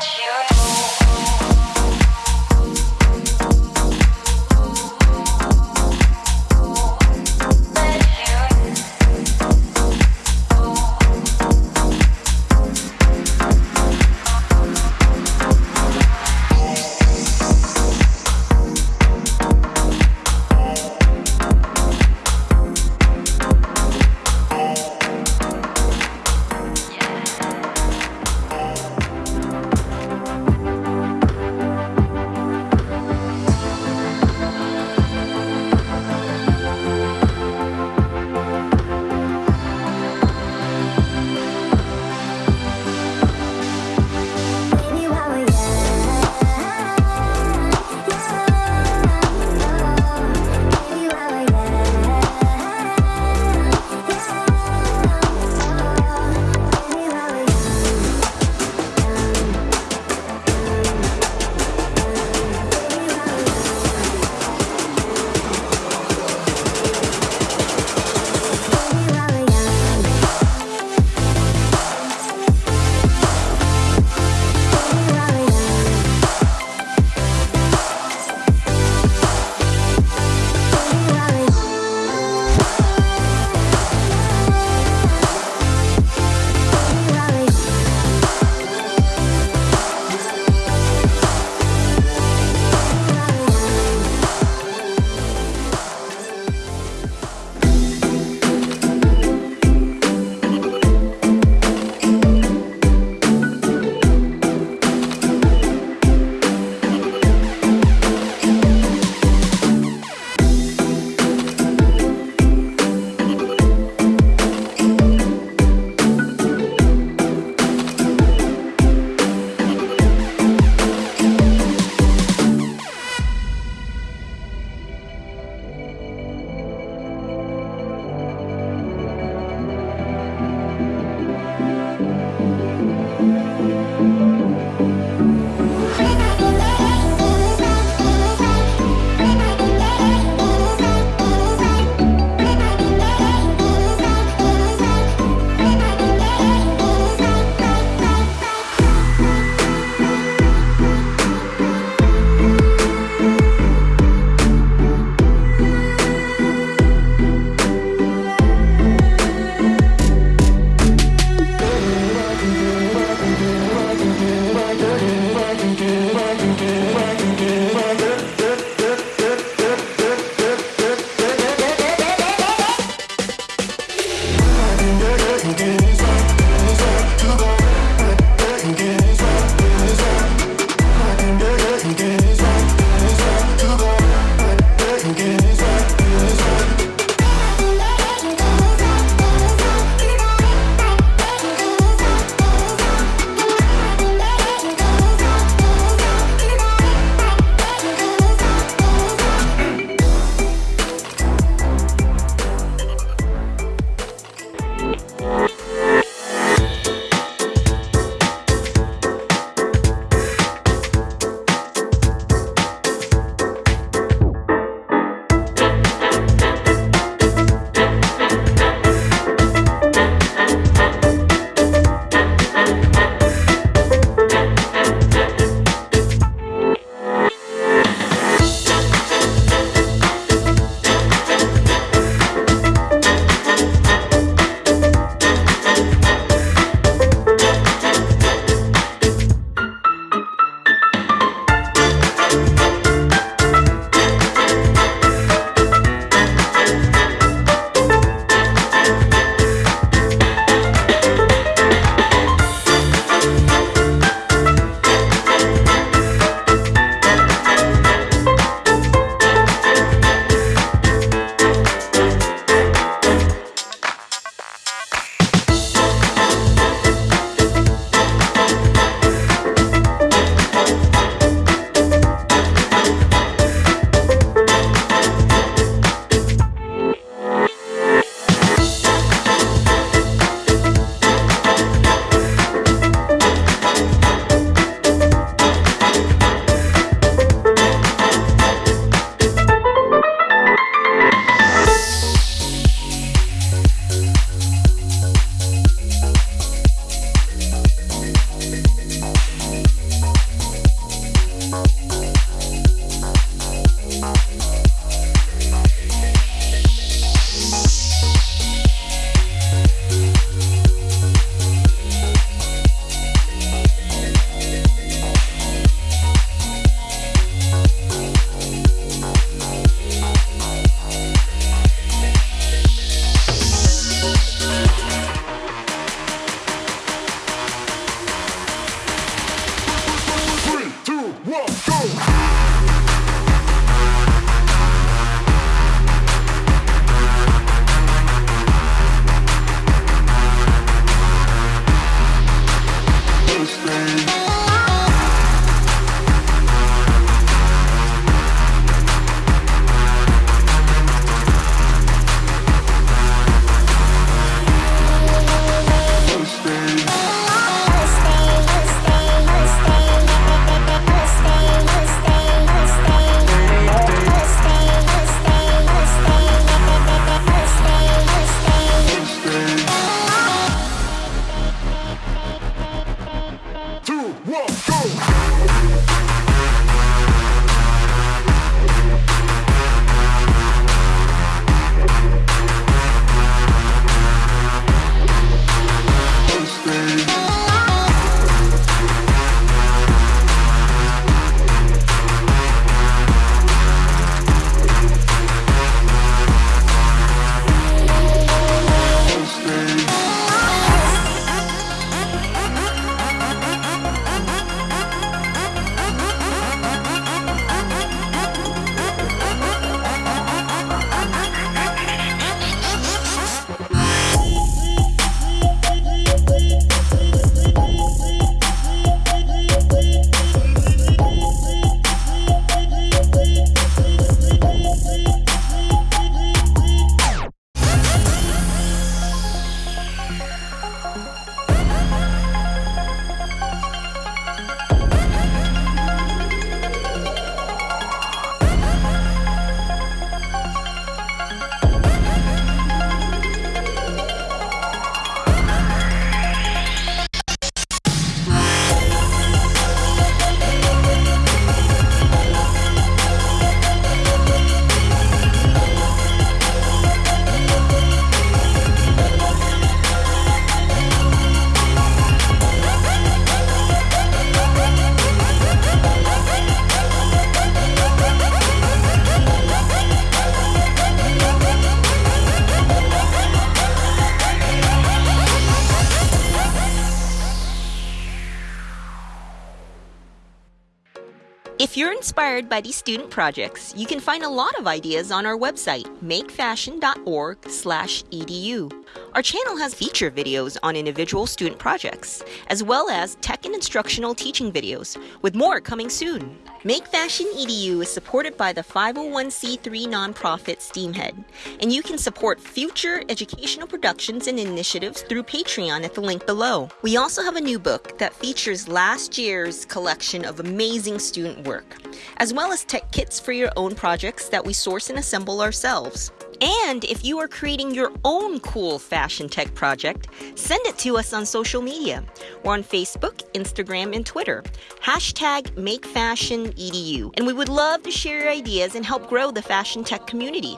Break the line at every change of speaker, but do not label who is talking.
you. Inspired by these student projects, you can find a lot of ideas on our website, makefashion.org/edu. Our channel has feature videos on individual student projects, as well as tech and instructional teaching videos, with more coming soon. Make Fashion EDU is supported by the 501c3 nonprofit Steamhead, and you can support future educational productions and initiatives through Patreon at the link below. We also have a new book that features last year's collection of amazing student work, as well as tech kits for your own projects that we source and assemble ourselves. And if you are creating your own cool fashion tech project, send it to us on social media. We're on Facebook, Instagram, and Twitter. Hashtag MakeFashionEDU. And we would love to share your ideas and help grow the fashion tech community.